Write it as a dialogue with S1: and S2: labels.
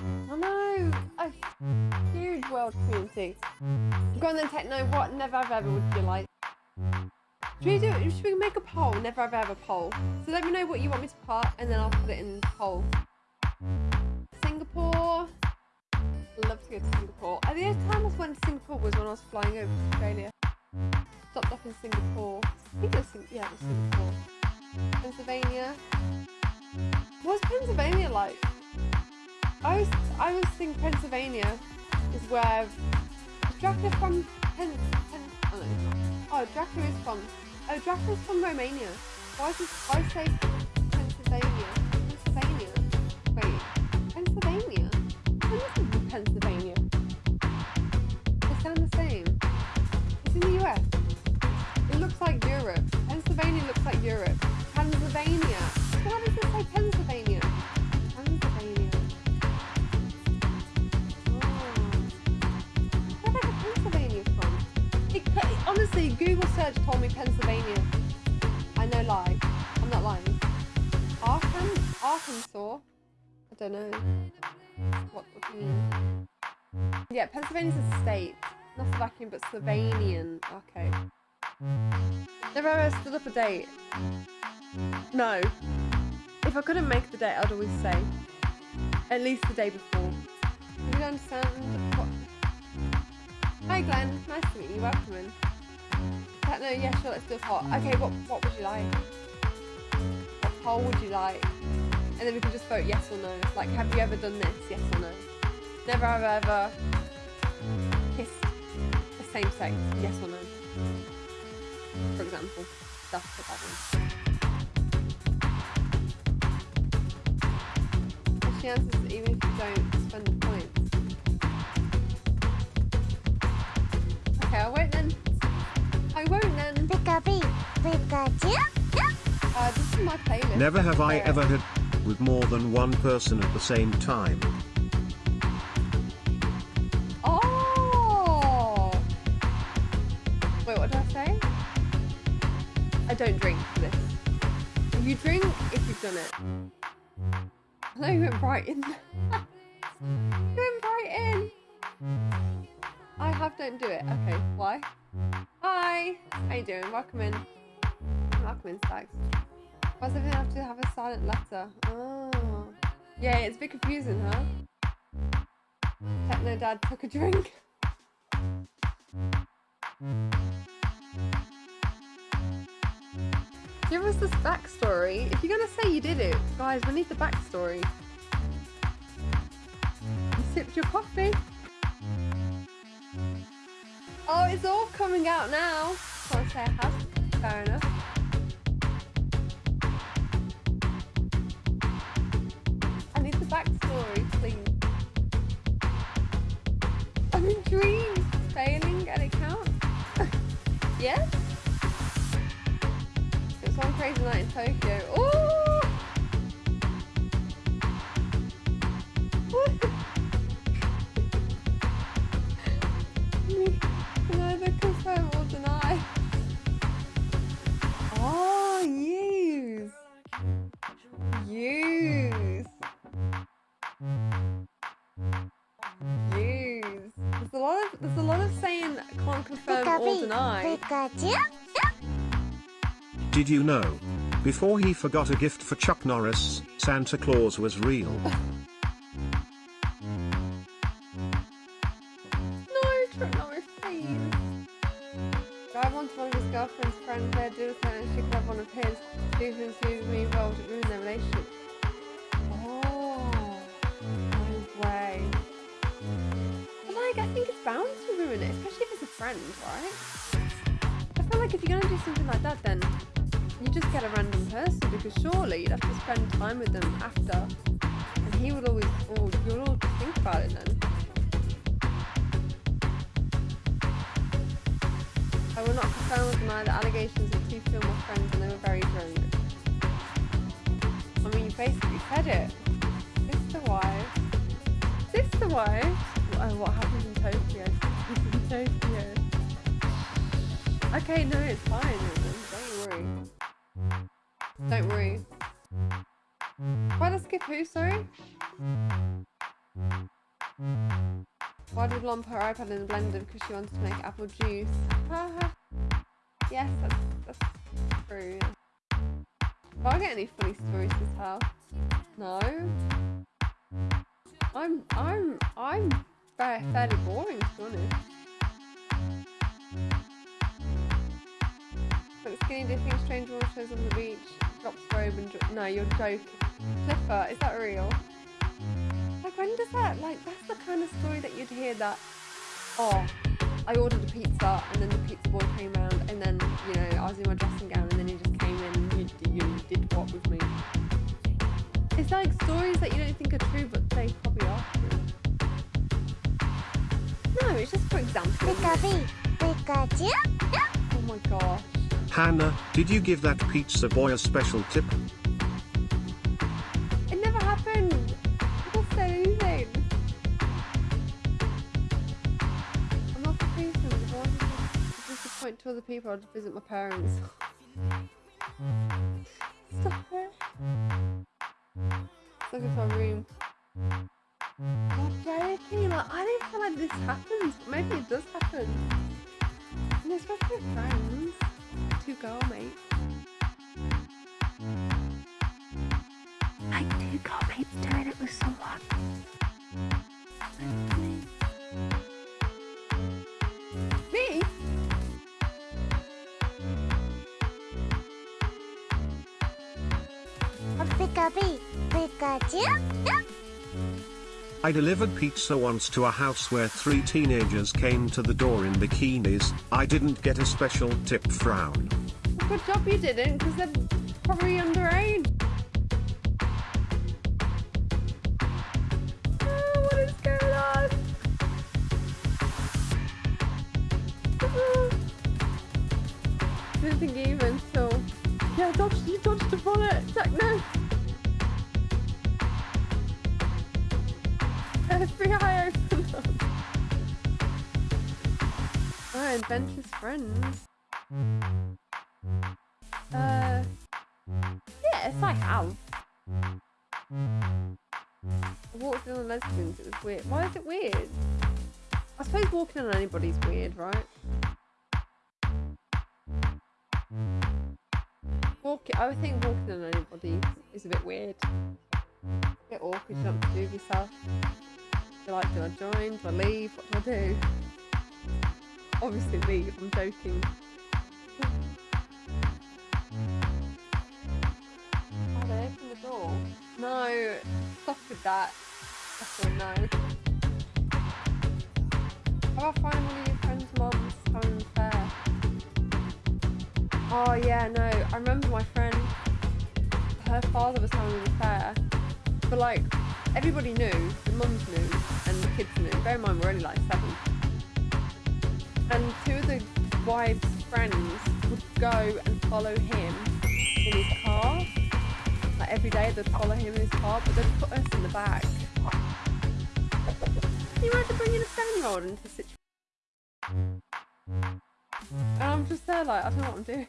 S1: I know. A huge world community. Go on Techno. What never have ever would you like? Should we do? Should we make a poll? Never have ever poll. So let me know what you want me to put, and then I'll put it in the poll. Singapore. Love to go to Singapore. The only time I went to Singapore was when I was flying over to Australia. Stopped off in Singapore. I think it was yeah, it was Singapore. Pennsylvania. What's Pennsylvania like? I was I was thinking Pennsylvania is where Dracula from Pen, Pen oh, no. oh Dracula is from oh Dracula is from Romania. Why is this why say Pennsylvania? Pennsylvania. Wait, Pennsylvania? Pennsylvania? They sound the same. It's in the US. It looks like Europe. Pennsylvania looks like Europe. Pennsylvania. Google search told me Pennsylvania. I know lie. I'm not lying. Arkan? Arkansas? I don't know. What what do you mean? Yeah, Pennsylvania's a state. Not Slovakian, but Slovenian. Okay. Never ever stood up a date. No. If I couldn't make the date, I'd always say at least the day before. You don't understand what? Hi Glenn, nice to meet you. Welcome in. No, yeah, sure. Let's do a poll. Okay, what what would you like? What poll would you like? And then we can just vote yes or no. Like, have you ever done this? Yes or no? Never have I ever kissed the same sex? Yes or no? For example, that's what that one. And she answers Uh, this is my playlist.
S2: Never have I ever had with more than one person at the same time.
S1: Oh! Wait, what did I say? I don't drink for this. You drink if you've done it. I know you went right in. you went right in. I have don't do it. Okay, why? Hi! How you doing? Welcome in. Welcome in, Stags. Why does everything have to have a silent letter? Oh. Yeah, it's a bit confusing, huh? Techno Dad took a drink. Give us this backstory. If you're gonna say you did it, guys, we need the backstory. You sipped your coffee. Oh, it's all coming out now. Say I have. Fair enough. Tokyo. Ooh! Neither confirm or deny. Oh, use. Use. Use. There's a lot of there's a lot of saying can't confirm or deny.
S2: Did you know? Before he forgot a gift for Chuck Norris, Santa Claus was real.
S1: No, Trip Norris, please. Guy wanted one of his girlfriend's friends there, do with her, and she could have one of his. Do things with me involved, it ruined their relationship. Oh, no way. But like, I think it's bound to ruin it, especially if it's a friend, right? I feel like if you're gonna do something like that, then you just get a random person because surely you'd have to spend time with them after, and he would always, oh, or you'll all think about it then. I will not confirm or deny the allegations of two film friends and they were very drunk. I mean, you basically said it. Sister wife. Sister wife? Oh, what happened in Tokyo? in Tokyo. Okay, no, it's fine. Don't worry. Don't worry. Why I skip who, sorry? Why did put her iPad in the blender? Because she wanted to make apple juice. Yes, that's, that's true. Do I get any funny stories to tell? No. I'm I'm I'm fairly boring to be honest. Like skinny dipping, strange waters on the beach, drops robe and dro- no, you're joking. Clifford, is that real? Like when does that like that's the kind of story that you'd hear that oh I ordered a pizza and then the pizza boy came round and then you know I was in my dressing gown and then he just came in and you, you did what with me. It's like stories that you don't think are true but they probably are true. No, it's just for example.
S3: Pika B, Pikachu.
S1: Oh my gosh.
S2: Hannah, did you give that pizza boy a special tip?
S1: It never happened. People say anything. I'm not. If I wanted to disappoint to other people, I'd visit my parents. Stop it. Look at my room. I'm joking. Like, I don't feel like this happens. Maybe it does happen. And especially with friends. Two go, mate. Like two girl mates doing it with someone. Me?
S3: Pika B, Pikachu.
S2: I delivered pizza once to a house where three teenagers came to the door in bikinis. I didn't get a special tip frown.
S1: Good job you didn't, because they're probably underage. Oh, what is going on? Oh. Didn't think even, so... Oh, adventurous friends. Uh, yes, I have. I walked in on lesbians, it was weird. Why is it weird? I suppose walking on anybody's weird, right? Walking, I would think walking on anybody is a bit weird. A bit awkward, you don't what to do yourself. You're like, do I join? Do I leave? What do I do? Obviously leave, I'm joking. Oh, they opened the door. No, stop with that. That's a no. How about finding one of your friend's moms having an affair? Oh yeah, no. I remember my friend, her father was having an affair. But like, everybody knew, the mums knew, and the kids knew. Bear in mind, we're only like seven. And two of the wives' friends would go and follow him in his car. Like every day they'd follow him in his car, but they'd put us in the back. You imagine bringing a seven-year-old into a situation? And I'm just there like, I don't know what I'm doing.